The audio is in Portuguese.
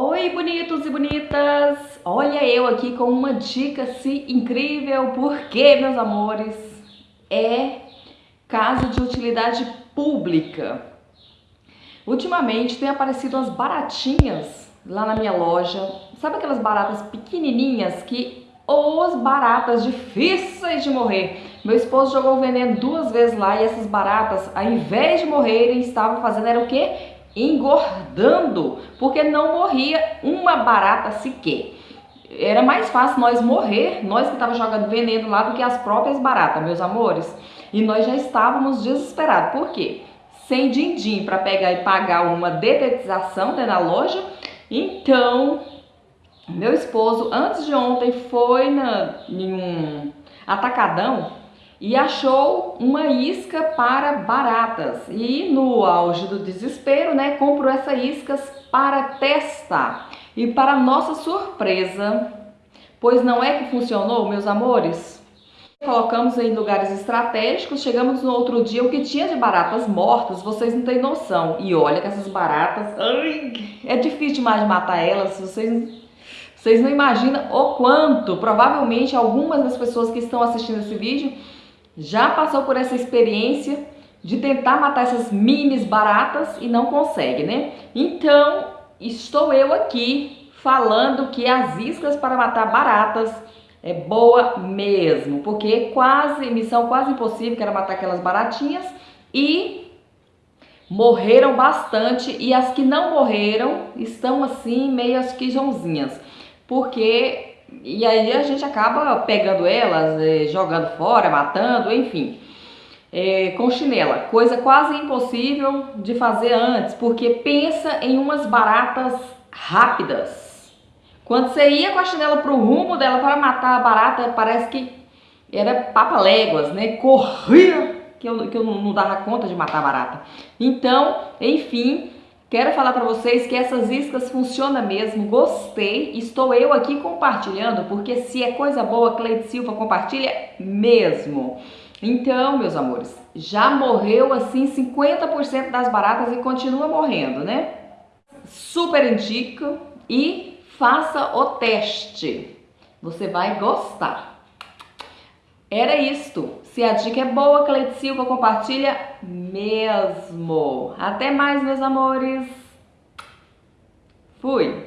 Oi, bonitos e bonitas! Olha eu aqui com uma dica se incrível, porque, meus amores, é caso de utilidade pública. Ultimamente tem aparecido as baratinhas lá na minha loja. Sabe aquelas baratas pequenininhas que os baratas difíceis de morrer. Meu esposo jogou veneno duas vezes lá e essas baratas, ao invés de morrerem, estavam fazendo era o quê? Engordando, porque não morria uma barata sequer. Era mais fácil nós morrer, nós que estávamos jogando veneno lá, do que as próprias baratas, meus amores. E nós já estávamos desesperados. Por quê? Sem din-din para pegar e pagar uma detetização né, na loja. Então, meu esposo, antes de ontem, foi na, em um atacadão e achou uma isca para baratas. E no auge do desespero, né, comprou essa iscas para testar. E para nossa surpresa, pois não é que funcionou, meus amores? Colocamos em lugares estratégicos, chegamos no outro dia, o que tinha de baratas mortas, vocês não têm noção. E olha que essas baratas, ai, é difícil demais de matar elas, vocês, vocês não imaginam o quanto. Provavelmente algumas das pessoas que estão assistindo esse vídeo já passou por essa experiência de tentar matar essas minis baratas e não consegue, né? Então, estou eu aqui falando que as iscas para matar baratas é boa mesmo, porque quase, missão quase impossível, que era matar aquelas baratinhas e morreram bastante e as que não morreram estão assim meio quijãozinhas, porque e aí a gente acaba pegando elas, é, jogando fora, matando, enfim. É, com chinela, coisa quase impossível de fazer antes, porque pensa em umas baratas rápidas. Quando você ia com a chinela pro rumo dela para matar a barata, parece que era papa-léguas, né? Corria que eu, que eu não dava conta de matar a barata. Então, enfim, Quero falar para vocês que essas iscas funcionam mesmo, gostei, estou eu aqui compartilhando, porque se é coisa boa, Cleide Silva compartilha mesmo. Então, meus amores, já morreu assim 50% das baratas e continua morrendo, né? Super indico e faça o teste. Você vai gostar. Era isto. Se a dica é boa, Cleide Silva compartilha mesmo. Até mais, meus amores. Fui.